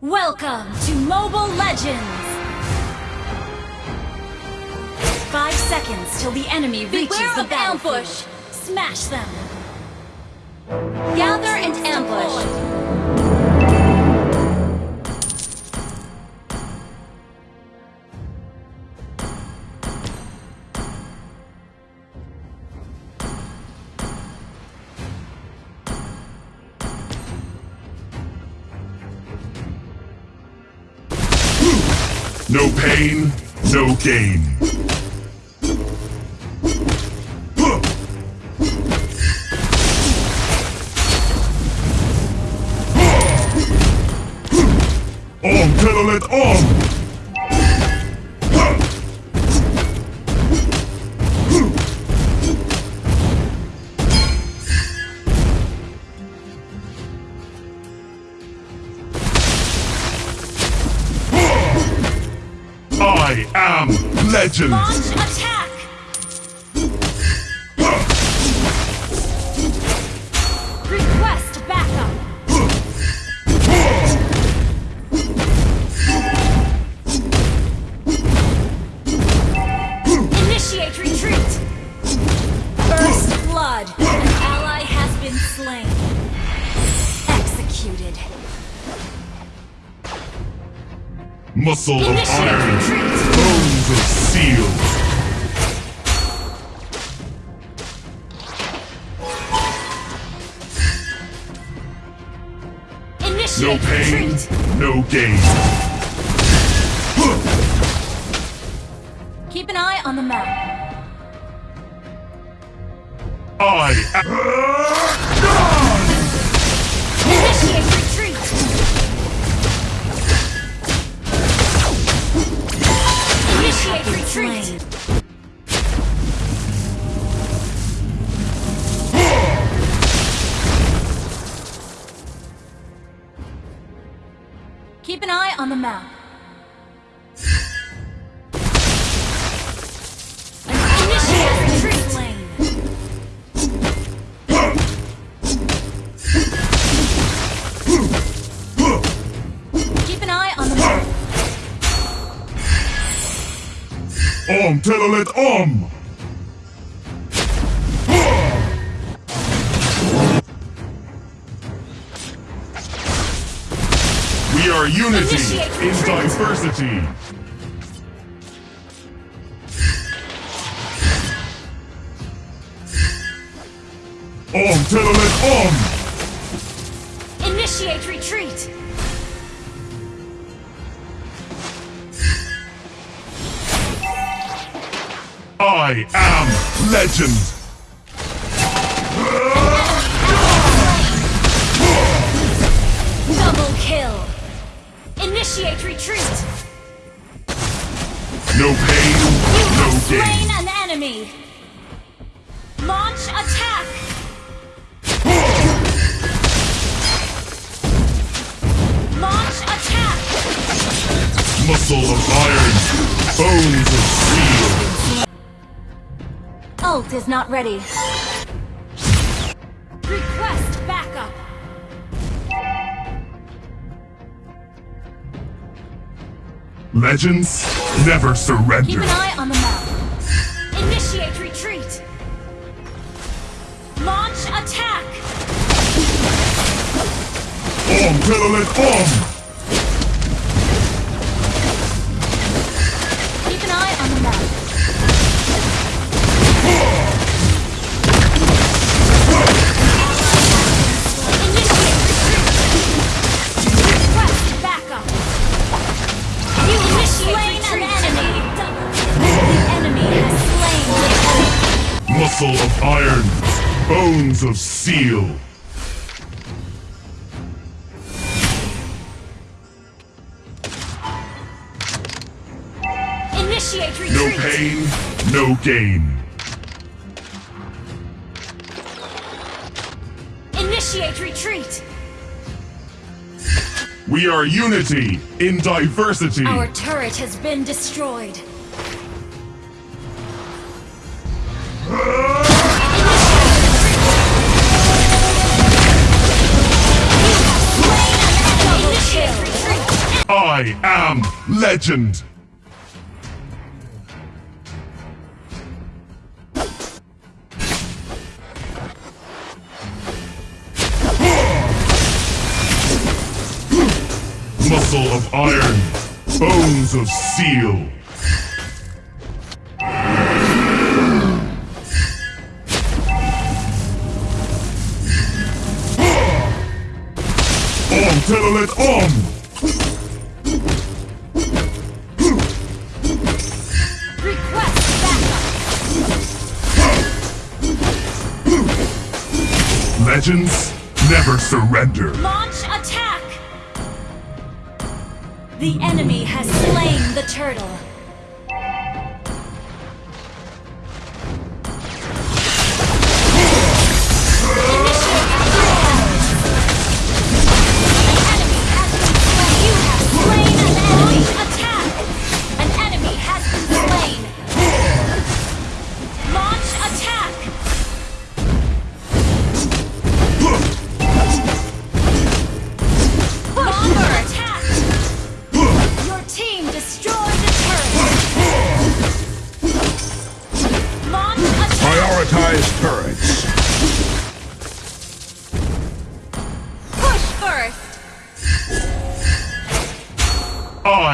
Welcome to Mobile Legends! Five seconds till the enemy reaches Beware the of battlefield. ambush. Smash them! Gather and ambush. No pain, no gain. Huh. Om Telolet legend! Launch attack! Request backup! Initiate retreat! First blood! An ally has been slain. Executed. Muscle of iron, bones of steel. No pain, retreat! no gain. Keep an eye on the map. I Retreat! Keep an eye on the map. Om Om! We are unity in diversity. Om Telolet Om! Initiate retreat! I am legend! Double kill! Initiate retreat! No pain, You no have slain gain. an enemy! Launch attack! Launch attack! Muscle of iron, bones of steel. Ult is not ready. Request backup! Legends never surrender. Keep an eye on the map. Initiate retreat! Launch attack! Om Telolet Om! Of steel. Initiate retreat! No pain, no gain. Initiate retreat! We are unity in diversity. Our turret has been destroyed. Ah! I am legend! Muscle of iron, bones of steel. Tell it on! Legends never surrender. Launch attack! The enemy has slain the turtle.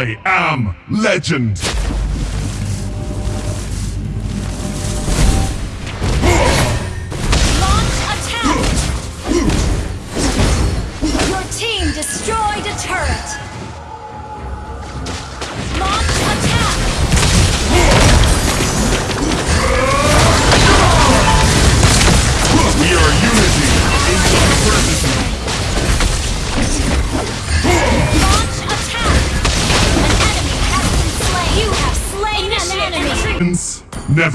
I am legend!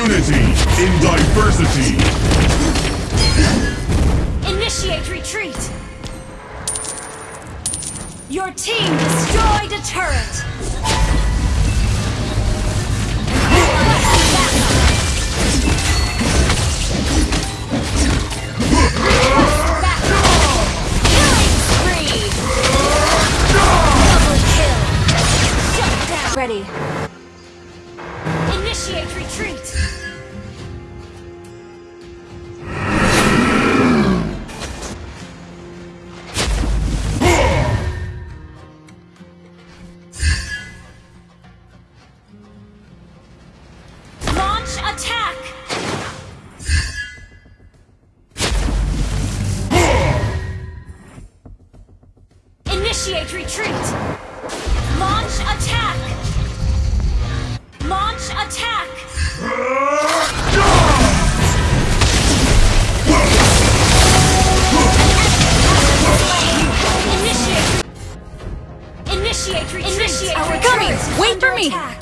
Unity in diversity. Initiate retreat. Your team destroyed a turret. Launch attack! Launch attack! Initiate! Initiate retreat! Initiate retreat! Wait for me! Attack.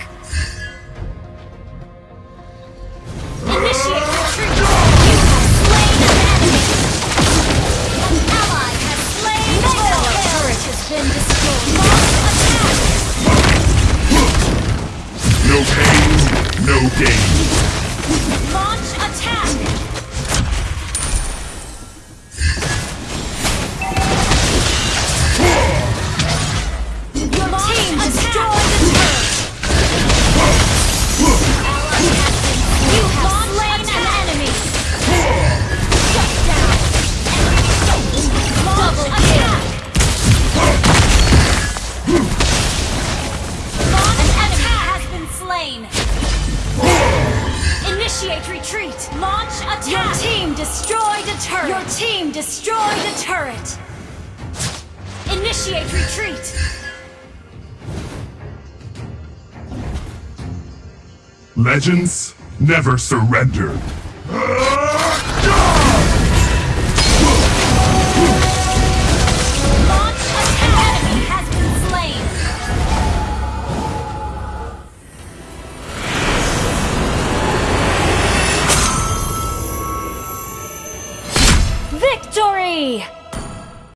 Retreat. Launch attack. Your team destroyed a turret. Your team destroyed a turret. Initiate retreat. Legends never surrendered. Ah,